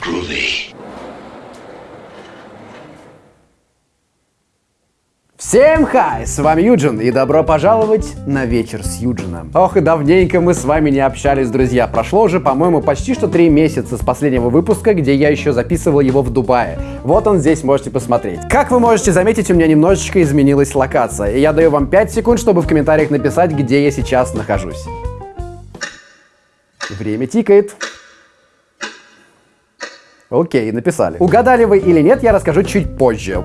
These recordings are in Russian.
groovy. Всем хай! С вами Юджин и добро пожаловать на вечер с Юджином. Ох и давненько мы с вами не общались, друзья. Прошло уже, по-моему, почти что три месяца с последнего выпуска, где я еще записывал его в Дубае. Вот он здесь, можете посмотреть. Как вы можете заметить, у меня немножечко изменилась локация. И я даю вам 5 секунд, чтобы в комментариях написать, где я сейчас нахожусь. Время тикает. Окей, написали. Угадали вы или нет, я расскажу чуть позже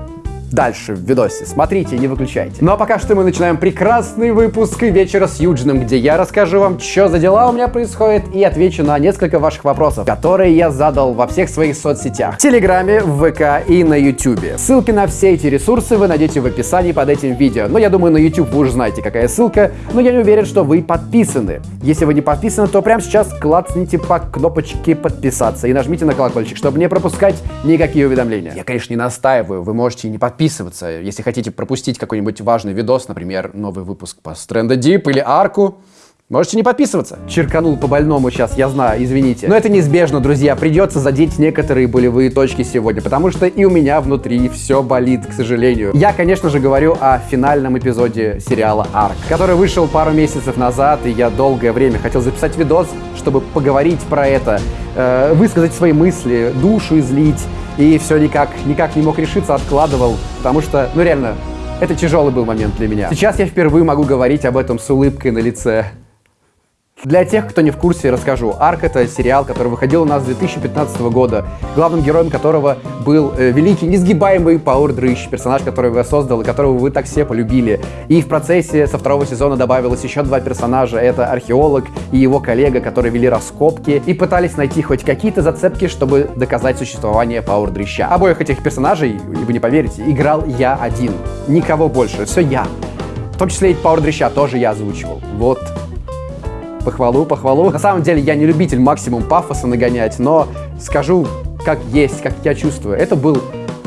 дальше в видосе. Смотрите, не выключайте. Ну а пока что мы начинаем прекрасный выпуск вечера с Юджином, где я расскажу вам, что за дела у меня происходит и отвечу на несколько ваших вопросов, которые я задал во всех своих соцсетях. В Телеграме, в ВК и на Ютубе. Ссылки на все эти ресурсы вы найдете в описании под этим видео. Но я думаю, на YouTube вы уже знаете, какая ссылка, но я не уверен, что вы подписаны. Если вы не подписаны, то прямо сейчас клацните по кнопочке подписаться и нажмите на колокольчик, чтобы не пропускать никакие уведомления. Я, конечно, не настаиваю, вы можете не подписываться подписываться. Если хотите пропустить какой-нибудь важный видос, например, новый выпуск по Stranded Deep или Арку, Можете не подписываться. Черканул по больному сейчас, я знаю, извините. Но это неизбежно, друзья. Придется задеть некоторые болевые точки сегодня, потому что и у меня внутри все болит, к сожалению. Я, конечно же, говорю о финальном эпизоде сериала Арк, который вышел пару месяцев назад, и я долгое время хотел записать видос, чтобы поговорить про это, э, высказать свои мысли, душу излить, и все никак, никак не мог решиться, откладывал, потому что, ну реально, это тяжелый был момент для меня. Сейчас я впервые могу говорить об этом с улыбкой на лице. Для тех, кто не в курсе, расскажу. «Арк» — это сериал, который выходил у нас с 2015 года, главным героем которого был э, великий, несгибаемый Пауэр Дрыщ, персонаж, которого я создал и которого вы так все полюбили. И в процессе со второго сезона добавилось еще два персонажа. Это археолог и его коллега, которые вели раскопки и пытались найти хоть какие-то зацепки, чтобы доказать существование Пауэр Дрыща. Обоих этих персонажей, вы не поверите, играл я один. Никого больше, все я. В том числе и Пауэр Дрыща тоже я озвучивал. Вот Похвалу, похвалу. На самом деле я не любитель максимум пафоса нагонять, но скажу как есть, как я чувствую. Это был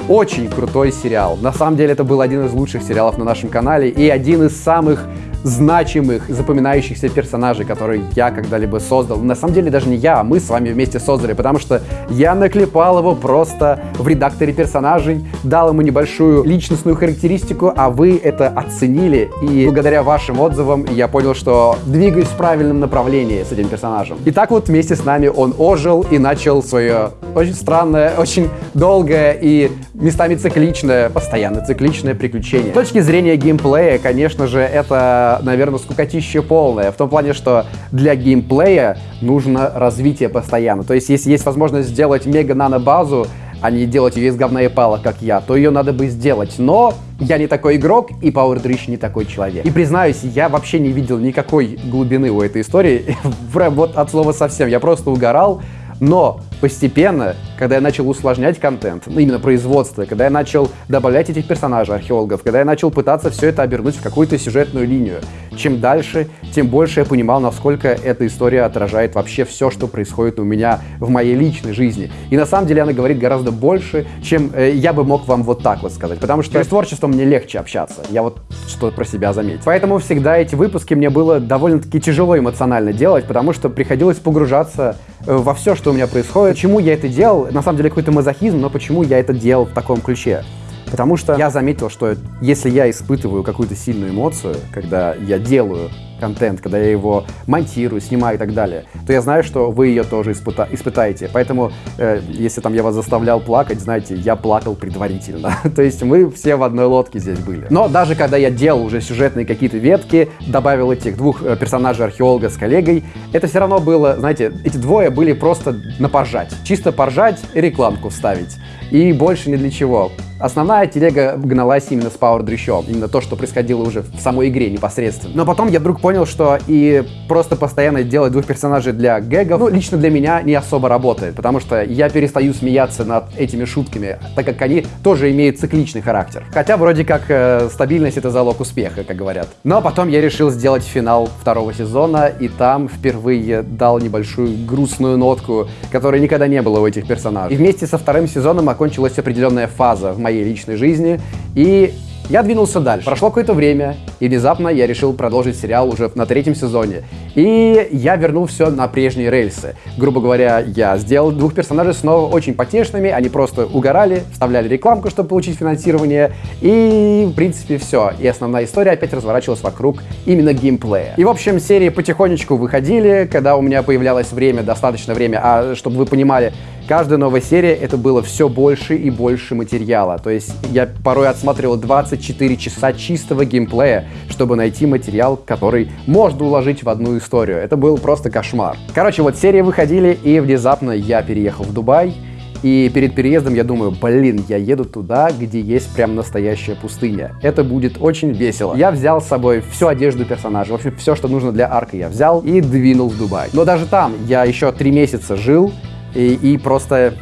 очень крутой сериал. На самом деле это был один из лучших сериалов на нашем канале и один из самых значимых, запоминающихся персонажей, которые я когда-либо создал. На самом деле даже не я, а мы с вами вместе создали, потому что я наклепал его просто в редакторе персонажей, дал ему небольшую личностную характеристику, а вы это оценили. И благодаря вашим отзывам я понял, что двигаюсь в правильном направлении с этим персонажем. И так вот вместе с нами он ожил и начал свое очень странное, очень долгое и местами цикличное, постоянно цикличное приключение. С точки зрения геймплея, конечно же, это наверное, скукотища полная. В том плане, что для геймплея нужно развитие постоянно. То есть, если есть возможность сделать мега-нано-базу, а не делать ее из говна и палок, как я, то ее надо бы сделать. Но я не такой игрок, и Power Drish не такой человек. И признаюсь, я вообще не видел никакой глубины у этой истории. вот от слова совсем. Я просто угорал. Но постепенно, когда я начал усложнять контент, ну, именно производство, когда я начал добавлять этих персонажей, археологов, когда я начал пытаться все это обернуть в какую-то сюжетную линию, чем дальше, тем больше я понимал, насколько эта история отражает вообще все, что происходит у меня в моей личной жизни. И на самом деле она говорит гораздо больше, чем э, я бы мог вам вот так вот сказать. Потому что с творчеством мне легче общаться. Я вот что про себя заметил. Поэтому всегда эти выпуски мне было довольно-таки тяжело эмоционально делать, потому что приходилось погружаться во все, что у меня происходит. Почему я это делал? На самом деле какой-то мазохизм, но почему я это делал в таком ключе? Потому что я заметил, что если я испытываю какую-то сильную эмоцию, когда я делаю контент, когда я его монтирую, снимаю и так далее, то я знаю, что вы ее тоже испыта испытаете. Поэтому, э, если там я вас заставлял плакать, знаете, я плакал предварительно. то есть мы все в одной лодке здесь были. Но даже когда я делал уже сюжетные какие-то ветки, добавил этих двух э, персонажей археолога с коллегой, это все равно было, знаете, эти двое были просто на поржать. Чисто поржать и рекламку вставить. И больше ни для чего. Основная телега гналась именно с Power Дрищом, именно то, что происходило уже в самой игре непосредственно. Но потом я вдруг понял, что и просто постоянно делать двух персонажей для гэгов, ну, лично для меня не особо работает, потому что я перестаю смеяться над этими шутками, так как они тоже имеют цикличный характер. Хотя вроде как э, стабильность это залог успеха, как говорят. Но потом я решил сделать финал второго сезона, и там впервые дал небольшую грустную нотку, которой никогда не было у этих персонажей. И вместе со вторым сезоном окончилась определенная фаза в моей личной жизни. И Я двинулся дальше. Прошло какое-то время, и внезапно я решил продолжить сериал уже на третьем сезоне. И я вернул все на прежние рельсы. Грубо говоря, я сделал двух персонажей снова очень потешными, они просто угорали, вставляли рекламку, чтобы получить финансирование, и в принципе все. И основная история опять разворачивалась вокруг именно геймплея. И в общем, серии потихонечку выходили, когда у меня появлялось время, достаточно время, а чтобы вы понимали, Каждая новая серия это было все больше и больше материала. То есть я порой отсматривал 24 часа чистого геймплея, чтобы найти материал, который можно уложить в одну историю. Это был просто кошмар. Короче, вот серии выходили, и внезапно я переехал в Дубай. И перед переездом я думаю, блин, я еду туда, где есть прям настоящая пустыня. Это будет очень весело. Я взял с собой всю одежду персонажа, в общем, все, что нужно для арка я взял и двинул в Дубай. Но даже там я еще три месяца жил, и, и просто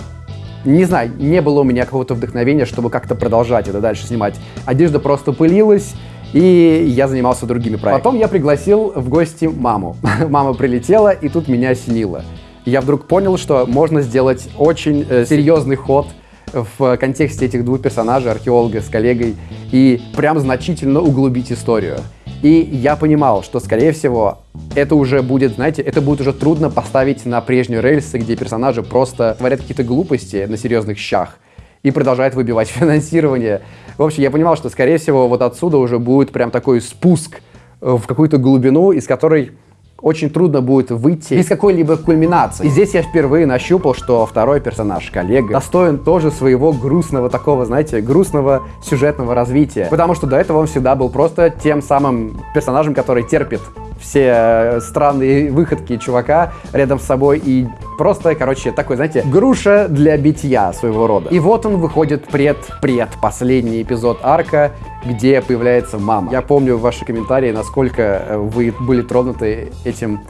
не знаю, не было у меня какого-то вдохновения, чтобы как-то продолжать это дальше снимать. Одежда просто пылилась, и я занимался другими проектами. Потом я пригласил в гости маму. Мама прилетела, и тут меня осенило. Я вдруг понял, что можно сделать очень э, серьезный ход в контексте этих двух персонажей, археолога с коллегой, и прям значительно углубить историю. И я понимал, что, скорее всего, это уже будет, знаете, это будет уже трудно поставить на прежние рельсы, где персонажи просто творят какие-то глупости на серьезных щах и продолжают выбивать финансирование. В общем, я понимал, что, скорее всего, вот отсюда уже будет прям такой спуск в какую-то глубину, из которой очень трудно будет выйти без какой-либо кульминации. И здесь я впервые нащупал, что второй персонаж, коллега, достоин тоже своего грустного такого, знаете, грустного сюжетного развития. Потому что до этого он всегда был просто тем самым персонажем, который терпит все странные выходки чувака рядом с собой и просто, короче, такой, знаете, груша для битья своего рода. И вот он выходит пред-пред последний эпизод арка, где появляется мама. Я помню ваши комментарии, насколько э, вы были тронуты этим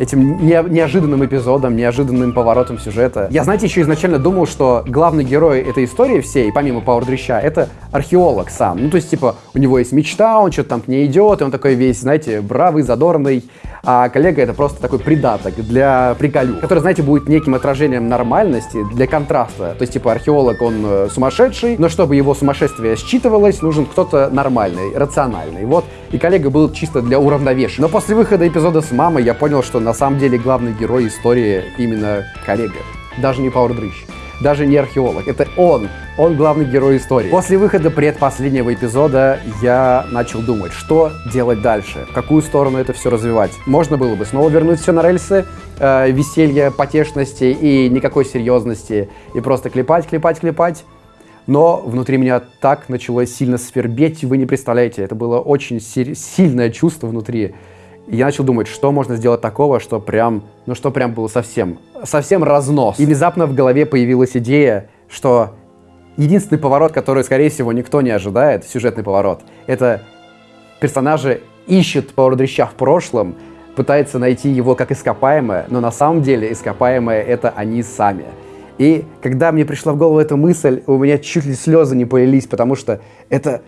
этим не, неожиданным эпизодом, неожиданным поворотом сюжета. Я, знаете, еще изначально думал, что главный герой этой истории всей, помимо Пауэр Дрища, это археолог сам. Ну, то есть, типа, у него есть мечта, он что-то там к ней идет, и он такой весь, знаете, бравый, задорный. А коллега это просто такой придаток для приколю, который, знаете, будет неким отражением нормальности для контраста. То есть, типа, археолог, он э, сумасшедший, но чтобы его сумасшествие считывалось, нужен кто-то нормальный, рациональный. Вот, и коллега был чисто для уравновешения. Но после выхода эпизода с мамой я понял, что на самом деле главный герой истории именно коллега. Даже не Пауэр Дрыщ, даже не археолог. Это он, он главный герой истории. После выхода предпоследнего эпизода я начал думать, что делать дальше, в какую сторону это все развивать. Можно было бы снова вернуть все на рельсы, э, веселья, потешности и никакой серьезности, и просто клепать, клепать, клепать. Но внутри меня так начало сильно свербеть, вы не представляете, это было очень сильное чувство внутри. И я начал думать, что можно сделать такого, что прям, ну что прям было совсем, совсем разнос. И внезапно в голове появилась идея, что единственный поворот, который, скорее всего, никто не ожидает, сюжетный поворот, это персонажи ищут Пауэрдрища в прошлом, пытается найти его как ископаемое, но на самом деле ископаемое это они сами. И когда мне пришла в голову эта мысль, у меня чуть ли слезы не полились, потому что это,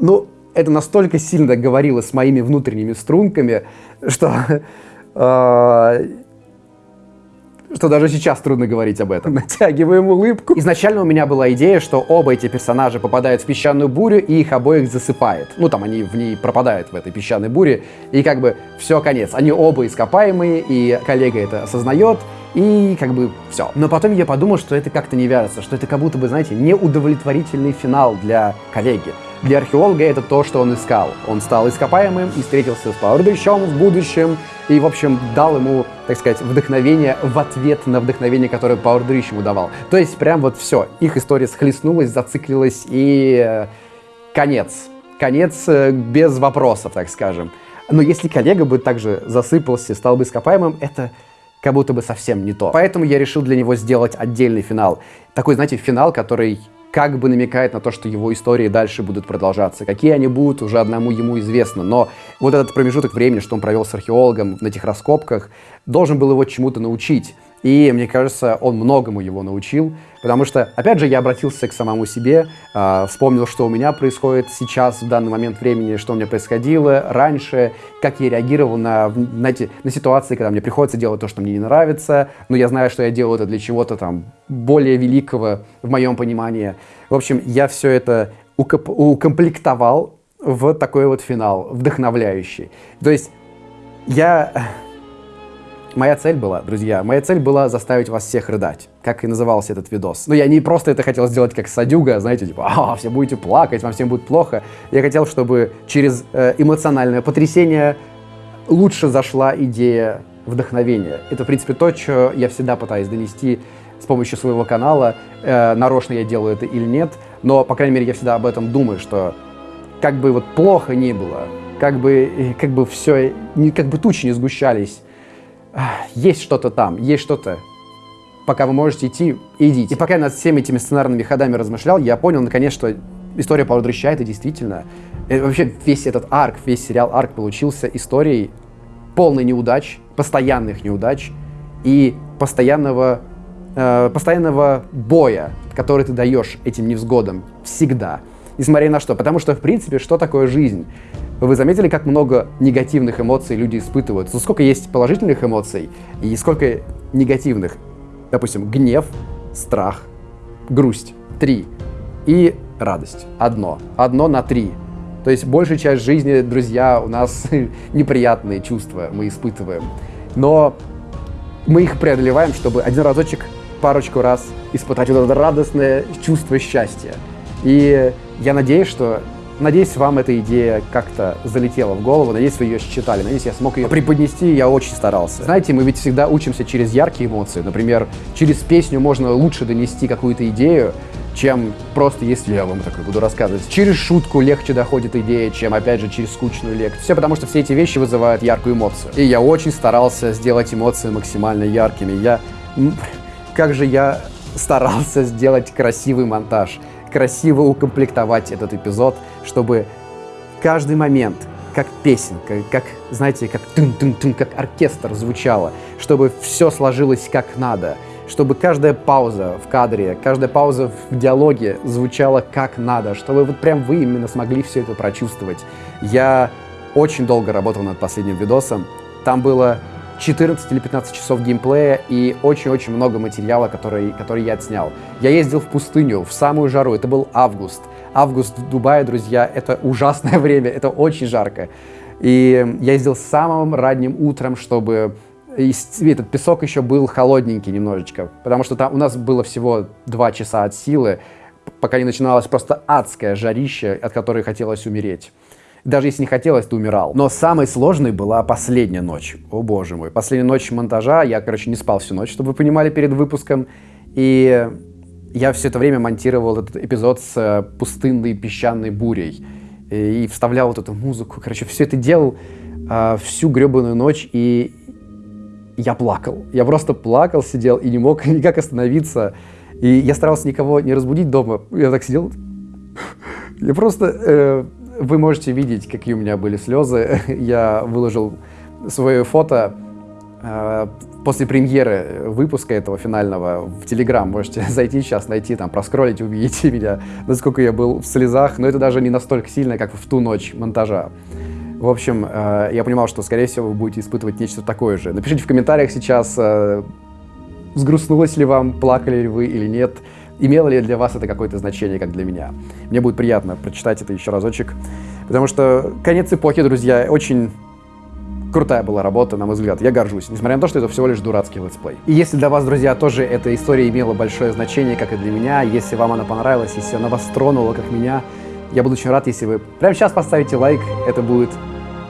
ну, это настолько сильно говорило с моими внутренними струнками, что, э, что даже сейчас трудно говорить об этом. Натягиваем улыбку. Изначально у меня была идея, что оба эти персонажа попадают в песчаную бурю и их обоих засыпает. Ну, там они в ней пропадают, в этой песчаной буре, и как бы все, конец. Они оба ископаемые, и коллега это осознает, и как бы все. Но потом я подумал, что это как-то не вяжется, что это как будто бы, знаете, неудовлетворительный финал для коллеги. Для археолога это то, что он искал. Он стал ископаемым и встретился с Пауэрбичом в будущем, и, в общем, дал ему, так сказать, вдохновение в ответ на вдохновение, которое Пауэрдрич ему давал. То есть прям вот все. Их история схлестнулась, зациклилась, и э, конец. Конец э, без вопросов, так скажем. Но если коллега бы также засыпался, стал бы ископаемым, это как будто бы совсем не то. Поэтому я решил для него сделать отдельный финал. Такой, знаете, финал, который как бы намекает на то, что его истории дальше будут продолжаться. Какие они будут, уже одному ему известно. Но вот этот промежуток времени, что он провел с археологом на этих раскопках, должен был его чему-то научить. И мне кажется, он многому его научил, потому что, опять же, я обратился к самому себе, э, вспомнил, что у меня происходит сейчас, в данный момент времени, что у меня происходило раньше, как я реагировал на, на, эти, на ситуации, когда мне приходится делать то, что мне не нравится, но я знаю, что я делаю это для чего-то там более великого в моем понимании. В общем, я все это укомплектовал в такой вот финал, вдохновляющий. То есть я... Моя цель была, друзья, моя цель была заставить вас всех рыдать, как и назывался этот видос. Но я не просто это хотел сделать как садюга, знаете, типа, а, все будете плакать, вам всем будет плохо. Я хотел, чтобы через э, эмоциональное потрясение лучше зашла идея вдохновения. Это, в принципе, то, что я всегда пытаюсь донести с помощью своего канала. Э, нарочно я делаю это или нет, но, по крайней мере, я всегда об этом думаю, что как бы вот плохо ни было, как бы, как бы все, как бы тучи не сгущались, есть что-то там, есть что-то. Пока вы можете идти, идите. И пока я над всеми этими сценарными ходами размышлял, я понял, наконец, что история Паула Дрыща это действительно... Это вообще весь этот арк, весь сериал арк получился историей полной неудач, постоянных неудач и постоянного, э, постоянного боя, который ты даешь этим невзгодам всегда. Несмотря на что. Потому что, в принципе, что такое жизнь? Вы заметили, как много негативных эмоций люди испытывают? Сколько есть положительных эмоций и сколько негативных? Допустим, гнев, страх, грусть. Три. И радость. Одно. Одно на три. То есть большая часть жизни, друзья, у нас неприятные чувства мы испытываем. Но мы их преодолеваем, чтобы один разочек, парочку раз испытать вот это радостное чувство счастья. И я надеюсь, что Надеюсь, вам эта идея как-то залетела в голову, надеюсь, вы ее считали, надеюсь, я смог ее преподнести, я очень старался. Знаете, мы ведь всегда учимся через яркие эмоции, например, через песню можно лучше донести какую-то идею, чем просто если я вам такое буду рассказывать. Через шутку легче доходит идея, чем, опять же, через скучную лекцию. Все потому, что все эти вещи вызывают яркую эмоцию. И я очень старался сделать эмоции максимально яркими. Я... Как же я старался сделать красивый монтаж красиво укомплектовать этот эпизод, чтобы каждый момент, как песенка, как, знаете, как тын-тын-тын, как оркестр звучало, чтобы все сложилось как надо, чтобы каждая пауза в кадре, каждая пауза в диалоге звучала как надо, чтобы вот прям вы именно смогли все это прочувствовать. Я очень долго работал над последним видосом. Там было 14 или 15 часов геймплея и очень-очень много материала, который, который я отснял. Я ездил в пустыню, в самую жару, это был август. Август в Дубае, друзья, это ужасное время, это очень жарко. И я ездил самым ранним утром, чтобы и этот песок еще был холодненький немножечко, потому что там у нас было всего 2 часа от силы, пока не начиналось просто адское жарище, от которой хотелось умереть. Даже если не хотелось, ты умирал. Но самой сложной была последняя ночь. О боже мой. Последняя ночь монтажа. Я, короче, не спал всю ночь, чтобы вы понимали, перед выпуском. И я все это время монтировал этот эпизод с э, пустынной песчаной бурей. И, вставлял вот эту музыку. Короче, все это делал э, всю гребаную ночь. И я плакал. Я просто плакал, сидел и не мог никак остановиться. И я старался никого не разбудить дома. Я так сидел. Я просто... Э, вы можете видеть, какие у меня были слезы. Я выложил свое фото э, после премьеры выпуска этого финального в Телеграм. Можете зайти сейчас, найти, там, проскролить, увидите меня, насколько я был в слезах. Но это даже не настолько сильно, как в ту ночь монтажа. В общем, э, я понимал, что, скорее всего, вы будете испытывать нечто такое же. Напишите в комментариях сейчас, э, сгрустнулось ли вам, плакали ли вы или нет. Имело ли для вас это какое-то значение, как для меня? Мне будет приятно прочитать это еще разочек, потому что конец эпохи, друзья, очень крутая была работа, на мой взгляд. Я горжусь, несмотря на то, что это всего лишь дурацкий летсплей. И если для вас, друзья, тоже эта история имела большое значение, как и для меня, если вам она понравилась, если она вас тронула, как меня, я буду очень рад, если вы прямо сейчас поставите лайк. Это будет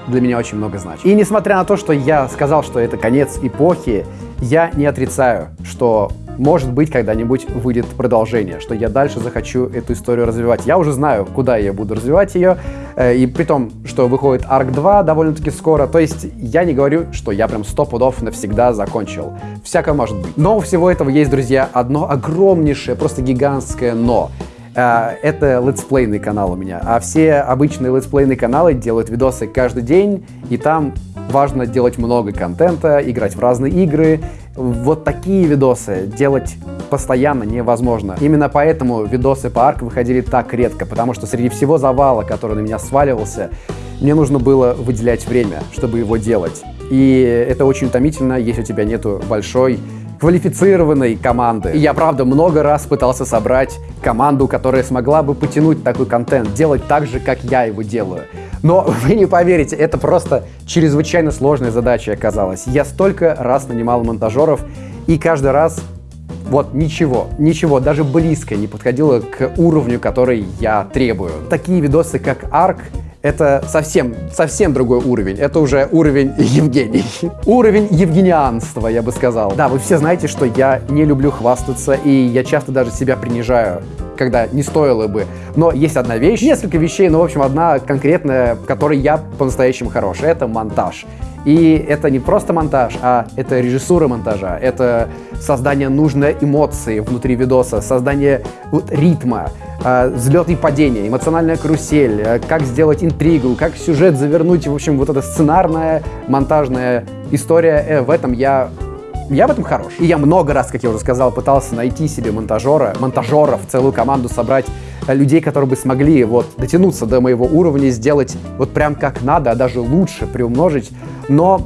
для меня очень много значит. И несмотря на то, что я сказал, что это конец эпохи, я не отрицаю, что может быть, когда-нибудь выйдет продолжение, что я дальше захочу эту историю развивать. Я уже знаю, куда я буду развивать ее, э, и при том, что выходит Ark 2 довольно-таки скоро, то есть я не говорю, что я прям сто пудов навсегда закончил. Всякое может быть. Но у всего этого есть, друзья, одно огромнейшее, просто гигантское «но». Э, это летсплейный канал у меня. А все обычные летсплейные каналы делают видосы каждый день, и там важно делать много контента, играть в разные игры. Вот такие видосы делать постоянно невозможно. Именно поэтому видосы по арк выходили так редко, потому что среди всего завала, который на меня сваливался, мне нужно было выделять время, чтобы его делать. И это очень утомительно, если у тебя нету большой квалифицированной команды. И я, правда, много раз пытался собрать команду, которая смогла бы потянуть такой контент, делать так же, как я его делаю. Но вы не поверите, это просто чрезвычайно сложная задача оказалась. Я столько раз нанимал монтажеров, и каждый раз вот ничего, ничего, даже близко не подходило к уровню, который я требую. Такие видосы, как Ark, это совсем, совсем другой уровень. Это уже уровень Евгений. уровень евгенианства, я бы сказал. Да, вы все знаете, что я не люблю хвастаться, и я часто даже себя принижаю когда не стоило бы. Но есть одна вещь, несколько вещей, но, в общем, одна конкретная, в которой я по-настоящему хорош. Это монтаж. И это не просто монтаж, а это режиссура монтажа, это создание нужной эмоции внутри видоса, создание вот, ритма, взлет и падение, эмоциональная карусель, э, как сделать интригу, как сюжет завернуть, в общем, вот эта сценарная, монтажная история, э, в этом я я в этом хорош. И я много раз, как я уже сказал, пытался найти себе монтажера, монтажеров, целую команду собрать э, людей, которые бы смогли вот дотянуться до моего уровня, сделать вот прям как надо, а даже лучше приумножить. Но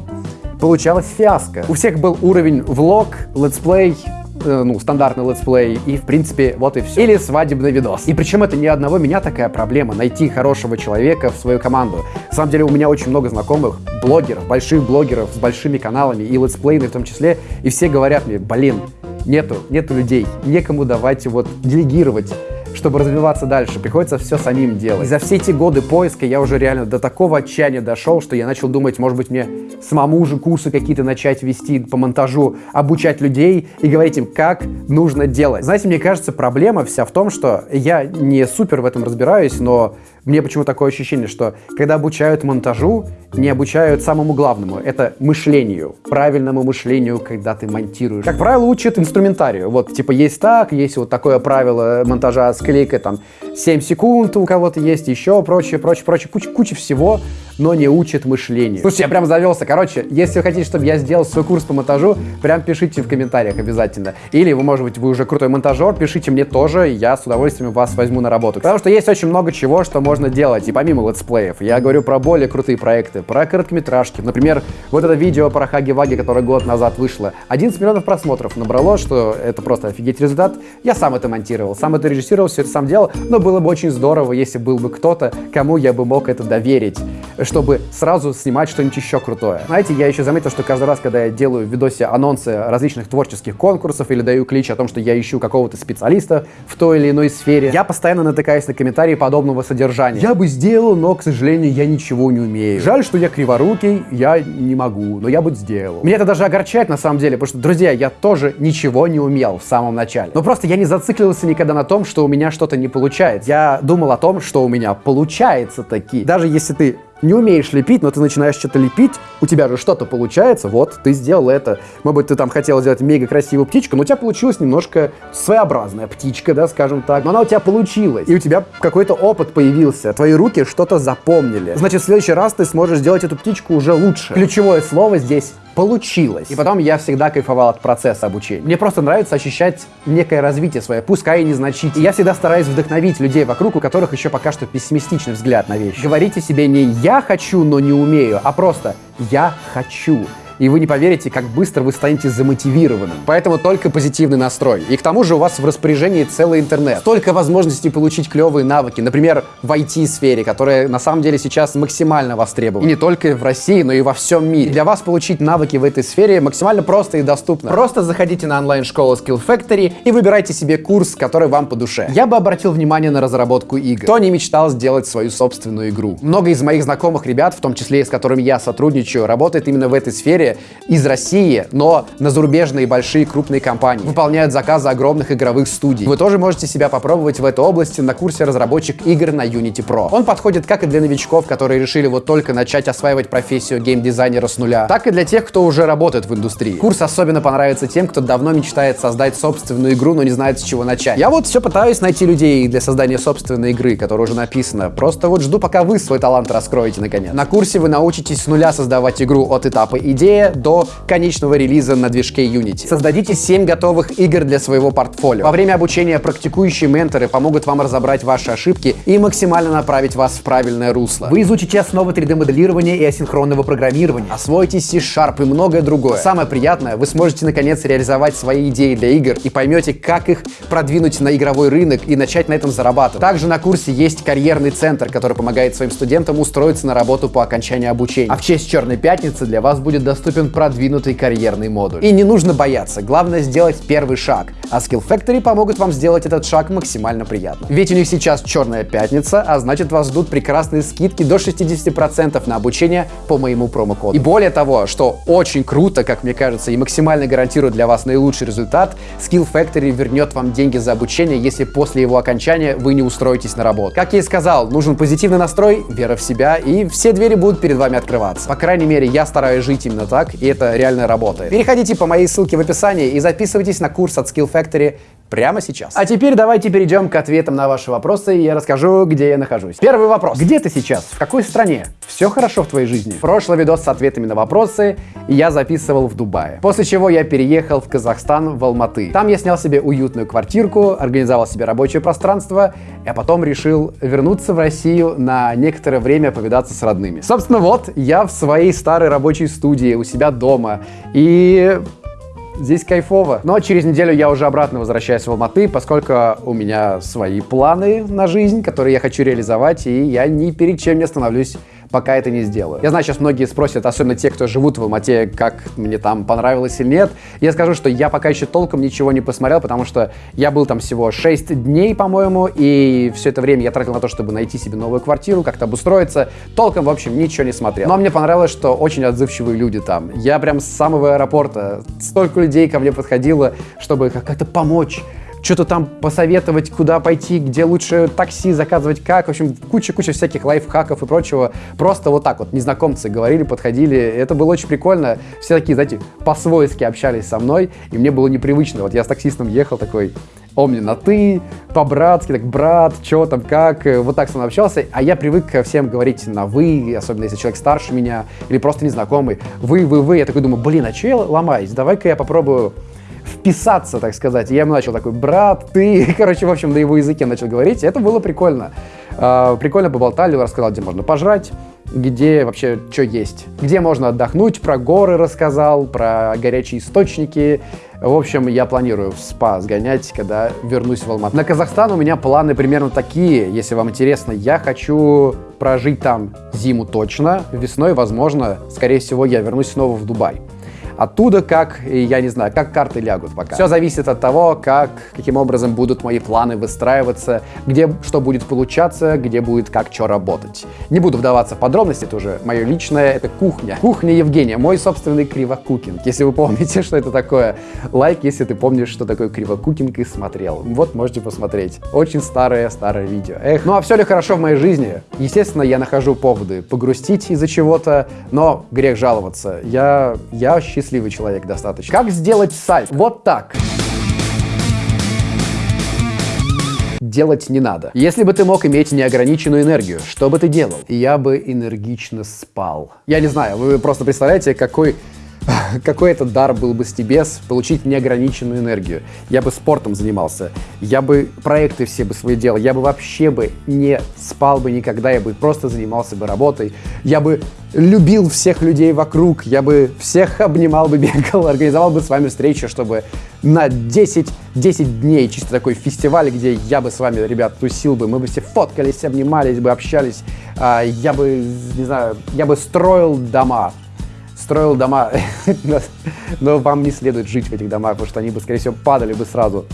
получалось фиаско. У всех был уровень влог, летсплей, ну, стандартный летсплей, и, в принципе, вот и все. Или свадебный видос. И причем это не одного меня такая проблема, найти хорошего человека в свою команду. На самом деле у меня очень много знакомых блогеров, больших блогеров с большими каналами, и летсплейных в том числе, и все говорят мне, блин, нету, нету людей, некому давайте вот делегировать чтобы развиваться дальше, приходится все самим делать. И за все эти годы поиска я уже реально до такого отчаяния дошел, что я начал думать, может быть, мне самому же курсы какие-то начать вести по монтажу, обучать людей и говорить им, как нужно делать. Знаете, мне кажется, проблема вся в том, что я не супер в этом разбираюсь, но мне почему такое ощущение, что когда обучают монтажу, не обучают самому главному. Это мышлению, правильному мышлению, когда ты монтируешь. Как правило, учат инструментарию. Вот, типа, есть так, есть вот такое правило монтажа с клейкой, там, 7 секунд у кого-то есть, еще прочее, прочее, прочее, куча, куча всего, но не учат мышлению. Слушайте, я прям завелся. Короче, если вы хотите, чтобы я сделал свой курс по монтажу, прям пишите в комментариях обязательно. Или вы, может быть, вы уже крутой монтажер, пишите мне тоже, я с удовольствием вас возьму на работу. Потому что есть очень много чего, что можно делать, и помимо летсплеев. Я говорю про более крутые проекты, про короткометражки. Например, вот это видео про Хаги-Ваги, которое год назад вышло. 11 миллионов просмотров набрало, что это просто офигеть результат. Я сам это монтировал, сам это режиссировал, все это сам делал, но было бы очень здорово, если был бы кто-то, кому я бы мог это доверить, чтобы сразу снимать что-нибудь еще крутое. Знаете, я еще заметил, что каждый раз, когда я делаю в видосе анонсы различных творческих конкурсов или даю клич о том, что я ищу какого-то специалиста в той или иной сфере, я постоянно натыкаюсь на комментарии подобного содержания. Я бы сделал, но, к сожалению, я ничего не умею. Жаль, что я криворукий, я не могу, но я бы сделал. Меня это даже огорчает на самом деле, потому что, друзья, я тоже ничего не умел в самом начале. Но просто я не зациклился никогда на том, что у меня что-то не получается. Я думал о том, что у меня получается таки. Даже если ты не умеешь лепить, но ты начинаешь что-то лепить, у тебя же что-то получается, вот, ты сделал это. Может быть, ты там хотел сделать мега красивую птичку, но у тебя получилась немножко своеобразная птичка, да, скажем так. Но она у тебя получилась, и у тебя какой-то опыт появился, твои руки что-то запомнили. Значит, в следующий раз ты сможешь сделать эту птичку уже лучше. Ключевое слово здесь получилось. И потом я всегда кайфовал от процесса обучения. Мне просто нравится ощущать некое развитие свое, пускай и незначительное. И я всегда стараюсь вдохновить людей вокруг, у которых еще пока что пессимистичный взгляд на вещи. Говорите себе не «я хочу, но не умею», а просто «я хочу» и вы не поверите, как быстро вы станете замотивированным. Поэтому только позитивный настрой. И к тому же у вас в распоряжении целый интернет. Столько возможностей получить клевые навыки, например, в IT-сфере, которая на самом деле сейчас максимально востребована. И не только в России, но и во всем мире. Для вас получить навыки в этой сфере максимально просто и доступно. Просто заходите на онлайн-школу Skill Factory и выбирайте себе курс, который вам по душе. Я бы обратил внимание на разработку игр. Кто не мечтал сделать свою собственную игру? Много из моих знакомых ребят, в том числе и с которыми я сотрудничаю, работает именно в этой сфере, история из России, но на зарубежные большие крупные компании. Выполняют заказы огромных игровых студий. Вы тоже можете себя попробовать в этой области на курсе разработчик игр на Unity Pro. Он подходит как и для новичков, которые решили вот только начать осваивать профессию геймдизайнера с нуля, так и для тех, кто уже работает в индустрии. Курс особенно понравится тем, кто давно мечтает создать собственную игру, но не знает с чего начать. Я вот все пытаюсь найти людей для создания собственной игры, которая уже написана. Просто вот жду, пока вы свой талант раскроете наконец. На курсе вы научитесь с нуля создавать игру от этапа идеи идея до конечного релиза на движке Unity. Создадите 7 готовых игр для своего портфолио. Во время обучения практикующие менторы помогут вам разобрать ваши ошибки и максимально направить вас в правильное русло. Вы изучите основы 3D-моделирования и асинхронного программирования, освоите C-Sharp и многое другое. Самое приятное, вы сможете наконец реализовать свои идеи для игр и поймете, как их продвинуть на игровой рынок и начать на этом зарабатывать. Также на курсе есть карьерный центр, который помогает своим студентам устроиться на работу по окончании обучения. А в честь Черной Пятницы для вас будет доступен продвинутый карьерный модуль. И не нужно бояться, главное сделать первый шаг, а Skill Factory помогут вам сделать этот шаг максимально приятно. Ведь у них сейчас Черная Пятница, а значит вас ждут прекрасные скидки до 60% на обучение по моему промокоду. И более того, что очень круто, как мне кажется, и максимально гарантирует для вас наилучший результат, Skill Factory вернет вам деньги за обучение, если после его окончания вы не устроитесь на работу. Как я и сказал, нужен позитивный настрой, вера в себя, и все двери будут перед вами открываться. По крайней мере, я стараюсь жить именно так, и это реально работает. Переходите по моей ссылке в описании и записывайтесь на курс от Skill Factory прямо сейчас. А теперь давайте перейдем к ответам на ваши вопросы, и я расскажу, где я нахожусь. Первый вопрос. Где ты сейчас? В какой стране? Все хорошо в твоей жизни? Прошлый видос с ответами на вопросы я записывал в Дубае. После чего я переехал в Казахстан, в Алматы. Там я снял себе уютную квартирку, организовал себе рабочее пространство, а потом решил вернуться в Россию на некоторое время повидаться с родными. Собственно, вот я в своей старой рабочей студии у себя дома. И Здесь кайфово. Но через неделю я уже обратно возвращаюсь в Алматы, поскольку у меня свои планы на жизнь, которые я хочу реализовать, и я ни перед чем не остановлюсь пока это не сделаю. Я знаю, сейчас многие спросят, особенно те, кто живут в Алмате, как мне там понравилось или нет. Я скажу, что я пока еще толком ничего не посмотрел, потому что я был там всего 6 дней, по-моему, и все это время я тратил на то, чтобы найти себе новую квартиру, как-то обустроиться. Толком, в общем, ничего не смотрел. Но мне понравилось, что очень отзывчивые люди там. Я прям с самого аэропорта, столько людей ко мне подходило, чтобы как-то помочь что-то там посоветовать, куда пойти, где лучше такси заказывать, как. В общем, куча-куча всяких лайфхаков и прочего. Просто вот так вот незнакомцы говорили, подходили. Это было очень прикольно. Все такие, знаете, по-свойски общались со мной, и мне было непривычно. Вот я с таксистом ехал такой, он мне на «ты», по-братски, так, брат, что там, как, вот так со мной общался, а я привык всем говорить на «вы», особенно если человек старше меня или просто незнакомый, «вы», «вы», «вы», я такой думаю, блин, а что я ломаюсь, давай-ка я попробую вписаться, так сказать. я ему начал такой, брат, ты, короче, в общем, на его языке начал говорить. Это было прикольно. А, прикольно поболтали, рассказал, где можно пожрать, где вообще что есть. Где можно отдохнуть, про горы рассказал, про горячие источники. В общем, я планирую в спа сгонять, когда вернусь в Алмату. На Казахстан у меня планы примерно такие, если вам интересно. Я хочу прожить там зиму точно, весной, возможно, скорее всего, я вернусь снова в Дубай. Оттуда как, я не знаю, как карты лягут пока. Все зависит от того, как, каким образом будут мои планы выстраиваться, где что будет получаться, где будет как что работать. Не буду вдаваться в подробности, это уже мое личное, это кухня. Кухня Евгения, мой собственный кривокукинг. Если вы помните, что это такое, лайк, если ты помнишь, что такое кривокукинг и смотрел. Вот, можете посмотреть. Очень старое-старое видео. Эх, ну а все ли хорошо в моей жизни? Естественно, я нахожу поводы погрустить из-за чего-то, но грех жаловаться. Я, я счастлив счастливый человек достаточно. Как сделать сайт? Вот так. делать не надо. Если бы ты мог иметь неограниченную энергию, что бы ты делал? Я бы энергично спал. Я не знаю, вы просто представляете, какой какой это дар был бы с Тибес получить неограниченную энергию. Я бы спортом занимался, я бы проекты все бы свои делал, я бы вообще бы не спал бы никогда, я бы просто занимался бы работой, я бы любил всех людей вокруг, я бы всех обнимал бы, бегал, организовал бы с вами встречу, чтобы на 10, 10 дней чисто такой фестиваль, где я бы с вами, ребят, тусил бы, мы бы все фоткались, обнимались бы, общались, а, я бы, не знаю, я бы строил дома, строил дома, но вам не следует жить в этих домах, потому что они бы, скорее всего, падали бы сразу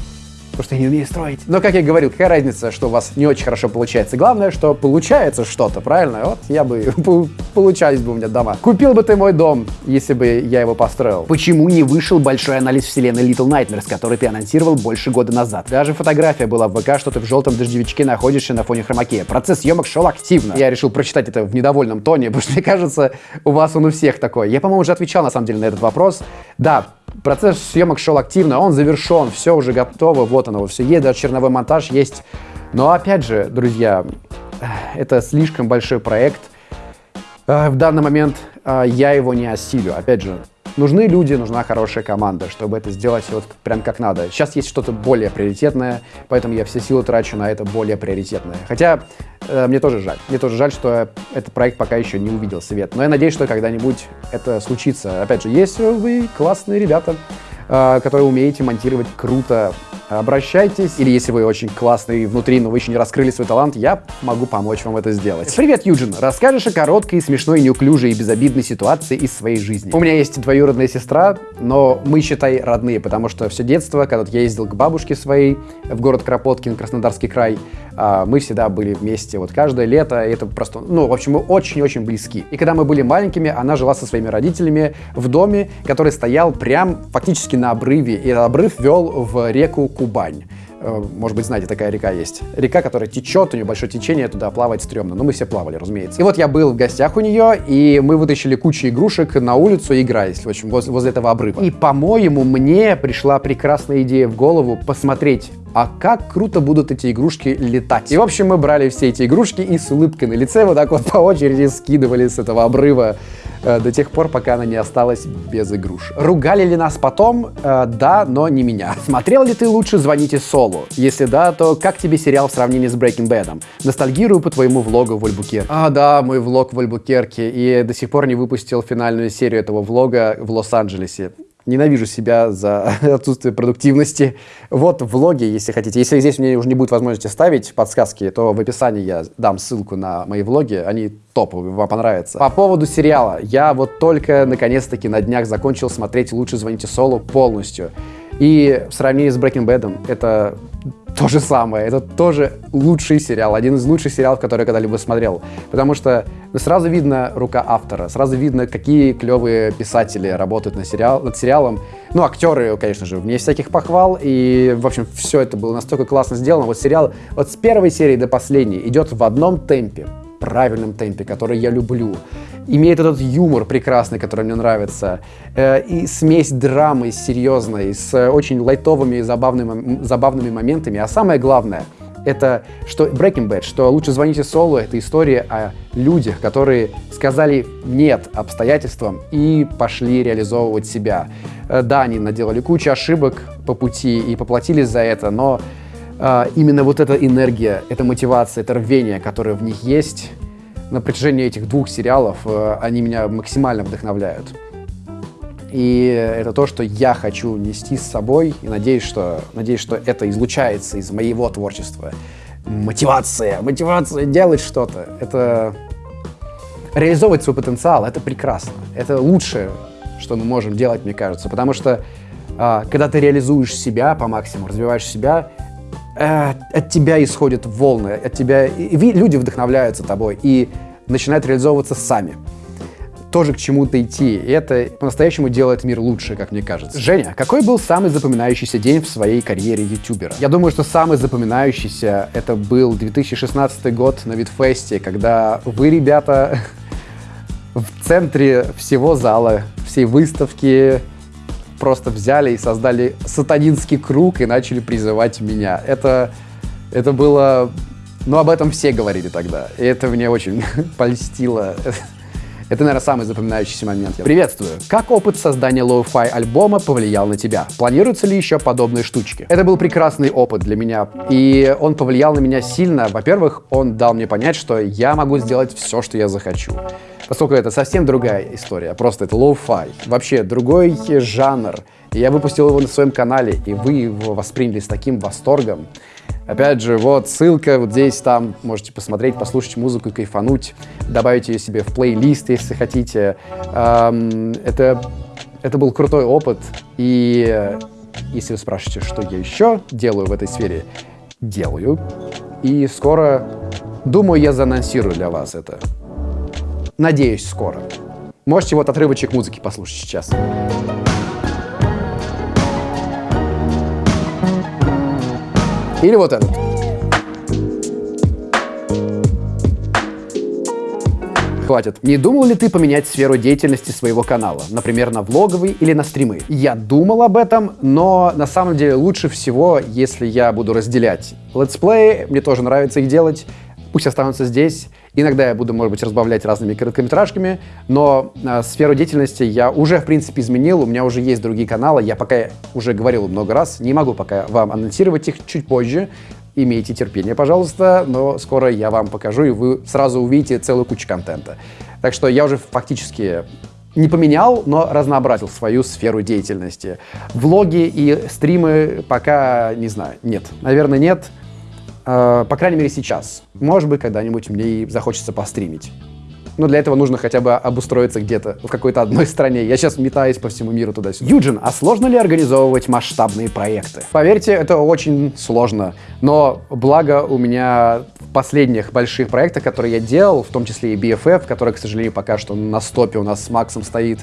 я не умею строить. Но, как я говорил, какая разница, что у вас не очень хорошо получается. Главное, что получается что-то, правильно? Вот я бы, получались бы у меня дома. Купил бы ты мой дом, если бы я его построил. Почему не вышел большой анализ вселенной Little Nightmares, который ты анонсировал больше года назад? Даже фотография была в ВК, что ты в желтом дождевичке находишься на фоне хромаке. Процесс съемок шел активно. Я решил прочитать это в недовольном тоне, потому что, мне кажется, у вас он у всех такой. Я, по-моему, уже отвечал, на самом деле, на этот вопрос. Да, Процесс съемок шел активно, он завершен, все уже готово, вот оно, все есть, даже черновой монтаж есть. Но опять же, друзья, это слишком большой проект. Э, в данный момент э, я его не осилю. Опять же, нужны люди, нужна хорошая команда, чтобы это сделать вот прям как надо. Сейчас есть что-то более приоритетное, поэтому я все силы трачу на это более приоритетное. Хотя э, мне тоже жаль. Мне тоже жаль, что этот проект пока еще не увидел свет. Но я надеюсь, что когда-нибудь это случится. Опять же, есть вы классные ребята, э, которые умеете монтировать круто обращайтесь. Или если вы очень классный внутри, но вы еще не раскрыли свой талант, я могу помочь вам это сделать. Привет, Юджин! Расскажешь о короткой, смешной, неуклюжей и безобидной ситуации из своей жизни. У меня есть двоюродная сестра, но мы, считай, родные, потому что все детство, когда я ездил к бабушке своей в город Кропоткин, Краснодарский край, мы всегда были вместе вот каждое лето, это просто, ну, в общем, мы очень-очень близки. И когда мы были маленькими, она жила со своими родителями в доме, который стоял прям фактически на обрыве, и этот обрыв вел в реку Кубань. Э, может быть, знаете, такая река есть. Река, которая течет, у нее большое течение, туда плавать стрёмно. Но мы все плавали, разумеется. И вот я был в гостях у нее, и мы вытащили кучу игрушек на улицу, играясь, в общем, возле, возле этого обрыва. И, по-моему, мне пришла прекрасная идея в голову посмотреть а как круто будут эти игрушки летать. И, в общем, мы брали все эти игрушки и с улыбкой на лице вот так вот по очереди скидывали с этого обрыва Э, до тех пор, пока она не осталась без игруш. Ругали ли нас потом? Э, да, но не меня. Смотрел ли ты лучше «Звоните Солу»? Если да, то как тебе сериал в сравнении с Breaking Bad? Ностальгирую по твоему влогу в Альбукерке. А, да, мой влог в Альбукерке. И до сих пор не выпустил финальную серию этого влога в Лос-Анджелесе. Ненавижу себя за отсутствие продуктивности. Вот влоги, если хотите. Если здесь меня уже не будет возможности ставить подсказки, то в описании я дам ссылку на мои влоги. Они топовые, вам понравятся. По поводу сериала. Я вот только наконец-таки на днях закончил смотреть «Лучше звоните Солу» полностью. И в сравнении с Breaking Bad это то же самое. Это тоже лучший сериал, один из лучших сериалов, который я когда-либо смотрел. Потому что сразу видно рука автора, сразу видно, какие клевые писатели работают на сериал, над сериалом. Ну, актеры, конечно же, вне всяких похвал. И, в общем, все это было настолько классно сделано. Вот сериал вот с первой серии до последней идет в одном темпе правильном темпе, который я люблю. Имеет этот юмор прекрасный, который мне нравится. Э, и смесь драмы серьезной с очень лайтовыми и забавными, забавными моментами. А самое главное, это что Breaking Bad, что лучше звоните Солу, это история о людях, которые сказали нет обстоятельствам и пошли реализовывать себя. Э, да, они наделали кучу ошибок по пути и поплатились за это, но именно вот эта энергия, эта мотивация, это рвение, которое в них есть, на протяжении этих двух сериалов, э, они меня максимально вдохновляют. И это то, что я хочу нести с собой, и надеюсь, что, надеюсь, что это излучается из моего творчества. Мотивация, мотивация делать что-то. Это реализовывать свой потенциал, это прекрасно. Это лучшее, что мы можем делать, мне кажется. Потому что а, когда ты реализуешь себя по максимуму, развиваешь себя, э, от тебя исходят волны, от тебя и, люди вдохновляются тобой и начинают реализовываться сами. Тоже к чему-то идти. И это по-настоящему делает мир лучше, как мне кажется. Женя, какой был самый запоминающийся день в своей карьере ютубера? Я думаю, что самый запоминающийся это был 2016 год на Витфесте, когда вы, ребята, в центре всего зала, всей выставки, просто взяли и создали сатанинский круг и начали призывать меня. Это, это было... Ну, об этом все говорили тогда. И это мне очень польстило. Это, наверное, самый запоминающийся момент. Приветствую! Как опыт создания лоу-фай альбома повлиял на тебя? Планируются ли еще подобные штучки? Это был прекрасный опыт для меня, и он повлиял на меня сильно. Во-первых, он дал мне понять, что я могу сделать все, что я захочу поскольку это совсем другая история, просто это лоу-фай, вообще другой жанр. Я выпустил его на своем канале, и вы его восприняли с таким восторгом. Опять же, вот ссылка вот здесь, там, можете посмотреть, послушать музыку и кайфануть, добавить ее себе в плейлист, если хотите. Эм, это, это был крутой опыт, и если вы спрашиваете, что я еще делаю в этой сфере, делаю. И скоро, думаю, я заанонсирую для вас это. Надеюсь, скоро. Можете вот отрывочек музыки послушать сейчас. Или вот этот. Хватит. Не думал ли ты поменять сферу деятельности своего канала? Например, на влоговый или на стримы? Я думал об этом, но на самом деле лучше всего, если я буду разделять летсплеи, мне тоже нравится их делать, пусть останутся здесь, Иногда я буду, может быть, разбавлять разными короткометражками, но э, сферу деятельности я уже, в принципе, изменил. У меня уже есть другие каналы. Я пока уже говорил много раз, не могу пока вам анонсировать их чуть позже. Имейте терпение, пожалуйста, но скоро я вам покажу, и вы сразу увидите целую кучу контента. Так что я уже фактически не поменял, но разнообразил свою сферу деятельности. Влоги и стримы пока, не знаю, нет. Наверное, нет. Э, по крайней мере, сейчас. Может быть, когда-нибудь мне и захочется постримить. Но для этого нужно хотя бы обустроиться где-то, в какой-то одной стране. Я сейчас метаюсь по всему миру туда-сюда. Юджин, а сложно ли организовывать масштабные проекты? Поверьте, это очень сложно. Но благо у меня в последних больших проектах, которые я делал, в том числе и BFF, который, к сожалению, пока что на стопе у нас с Максом стоит,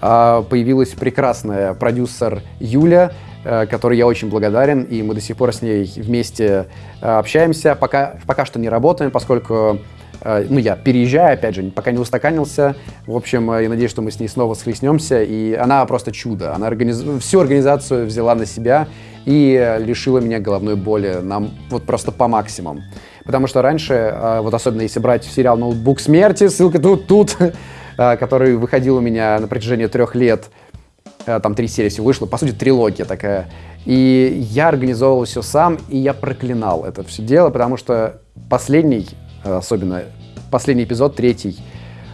а, появилась прекрасная продюсер Юля, э, которой я очень благодарен, и мы до сих пор с ней вместе э, общаемся. Пока, пока что не работаем, поскольку Э, ну, я переезжаю, опять же, пока не устаканился. В общем, э, я надеюсь, что мы с ней снова схлестнемся. И она просто чудо. Она организ... всю организацию взяла на себя и лишила меня головной боли. Нам вот просто по максимуму. Потому что раньше, э, вот особенно если брать сериал «Ноутбук смерти», ссылка тут, тут, который выходил у меня на протяжении трех лет, там три серии всего вышло, по сути, трилогия такая. И я организовывал все сам, и я проклинал это все дело, потому что последний особенно последний эпизод, третий,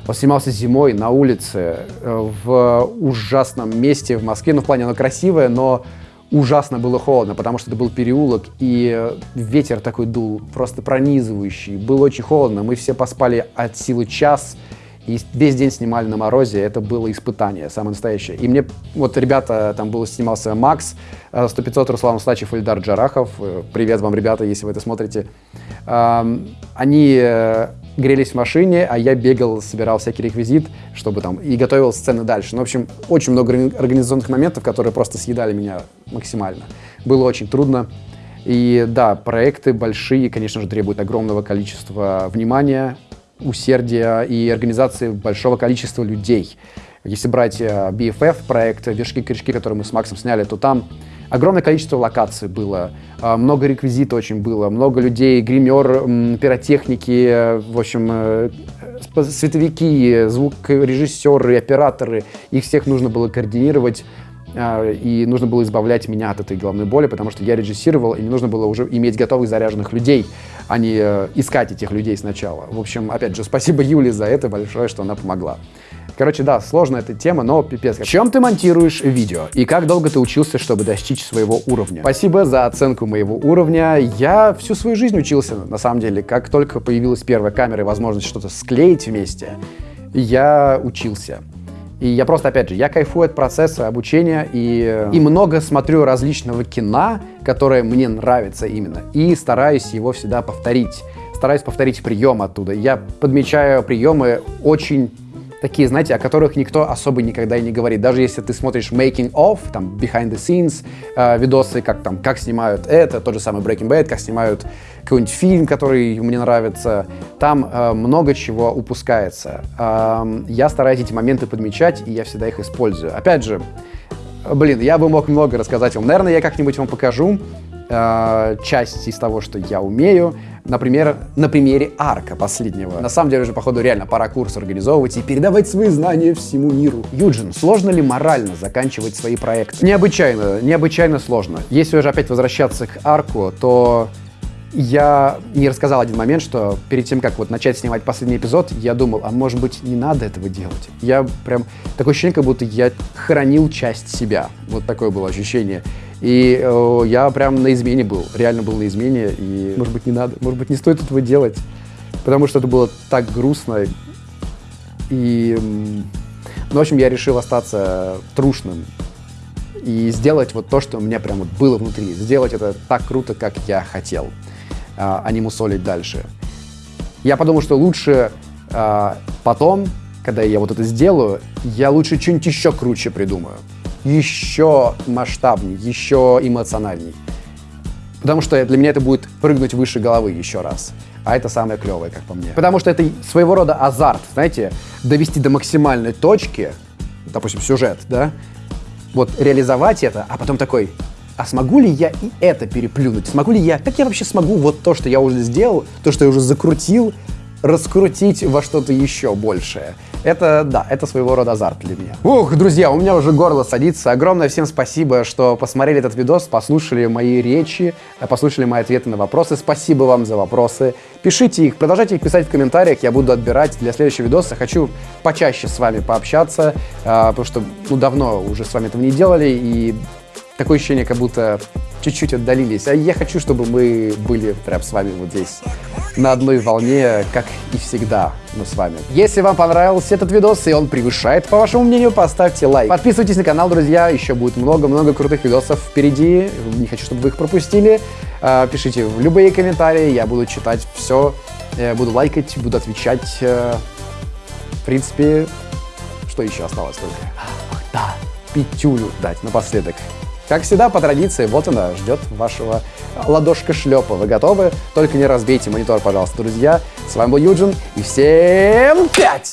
он снимался зимой на улице э, в ужасном месте в Москве. Ну, в плане оно красивое, но ужасно было холодно, потому что это был переулок, и ветер такой дул, просто пронизывающий. Было очень холодно, мы все поспали от силы час, и весь день снимали на морозе, это было испытание, самое настоящее. И мне, вот ребята, там был, снимался Макс, 100-500 э, Руслан Слачев, Ильдар Джарахов, э, привет вам, ребята, если вы это смотрите. Они э, грелись в машине, а я бегал, собирал всякий реквизит, чтобы там, и готовил сцены дальше. Ну, в общем, очень много организационных моментов, которые просто съедали меня максимально. Было очень трудно. И да, проекты большие, конечно же, требуют огромного количества внимания, усердия и организации большого количества людей. Если брать э, BFF проект «Вершки-корешки», который мы с Максом сняли, то там огромное количество локаций было, э, много реквизита очень было, много людей, гример, пиротехники, в общем, э, световики, звукорежиссеры, операторы. Их всех нужно было координировать и нужно было избавлять меня от этой головной боли, потому что я режиссировал, и мне нужно было уже иметь готовых заряженных людей, а не э, искать этих людей сначала. В общем, опять же, спасибо Юле за это большое, что она помогла. Короче, да, сложная эта тема, но пипец. Чем ты монтируешь видео? И как долго ты учился, чтобы достичь своего уровня? Спасибо за оценку моего уровня. Я всю свою жизнь учился, на самом деле. Как только появилась первая камера и возможность что-то склеить вместе, я учился. И я просто, опять же, я кайфую от процесса обучения и, и много смотрю различного кино, которое мне нравится именно, и стараюсь его всегда повторить. Стараюсь повторить прием оттуда. Я подмечаю приемы очень такие, знаете, о которых никто особо никогда и не говорит. Даже если ты смотришь making of, там, behind the scenes, э, видосы, как там, как снимают это, тот же самый Breaking Bad, как снимают какой-нибудь фильм, который мне нравится, там э, много чего упускается. Э, я стараюсь эти моменты подмечать, и я всегда их использую. Опять же, блин, я бы мог много рассказать вам. Наверное, я как-нибудь вам покажу э, часть из того, что я умею. Например, на примере арка последнего. На самом деле уже, походу, реально пора курс организовывать и передавать свои знания всему миру. Юджин, сложно ли морально заканчивать свои проекты? Необычайно, необычайно сложно. Если уже опять возвращаться к арку, то я не рассказал один момент, что перед тем, как вот начать снимать последний эпизод, я думал, а может быть не надо этого делать. Я прям, такое ощущение, как будто я хранил часть себя. Вот такое было ощущение. И э, я прям на измене был, реально был на измене, и может быть не надо, может быть не стоит этого делать, потому что это было так грустно. И, ну, в общем, я решил остаться трушным и сделать вот то, что у меня прям вот было внутри, сделать это так круто, как я хотел, а, а не мусолить дальше. Я подумал, что лучше а, потом, когда я вот это сделаю, я лучше что-нибудь еще круче придумаю еще масштабней, еще эмоциональней. Потому что для меня это будет прыгнуть выше головы еще раз. А это самое клевое, как по мне. Потому что это своего рода азарт, знаете, довести до максимальной точки, допустим, сюжет, да, вот реализовать это, а потом такой, а смогу ли я и это переплюнуть? Смогу ли я, как я вообще смогу вот то, что я уже сделал, то, что я уже закрутил, раскрутить во что-то еще большее. Это, да, это своего рода азарт для меня. Ух, друзья, у меня уже горло садится. Огромное всем спасибо, что посмотрели этот видос, послушали мои речи, послушали мои ответы на вопросы. Спасибо вам за вопросы. Пишите их, продолжайте их писать в комментариях, я буду отбирать для следующего видоса. Хочу почаще с вами пообщаться, а, потому что ну, давно уже с вами этого не делали, и такое ощущение, как будто чуть-чуть отдалились. А я хочу, чтобы мы были прям с вами вот здесь на одной волне, как и всегда мы с вами. Если вам понравился этот видос и он превышает, по вашему мнению, поставьте лайк. Подписывайтесь на канал, друзья, еще будет много-много крутых видосов впереди. Не хочу, чтобы вы их пропустили. А, пишите в любые комментарии, я буду читать все, буду лайкать, буду отвечать. Э, в принципе, что еще осталось только? Ах, да, пятюлю дать напоследок. Как всегда, по традиции, вот она ждет вашего ладошка шлепа. Вы готовы? Только не разбейте монитор, пожалуйста, друзья. С вами был Юджин, и всем пять!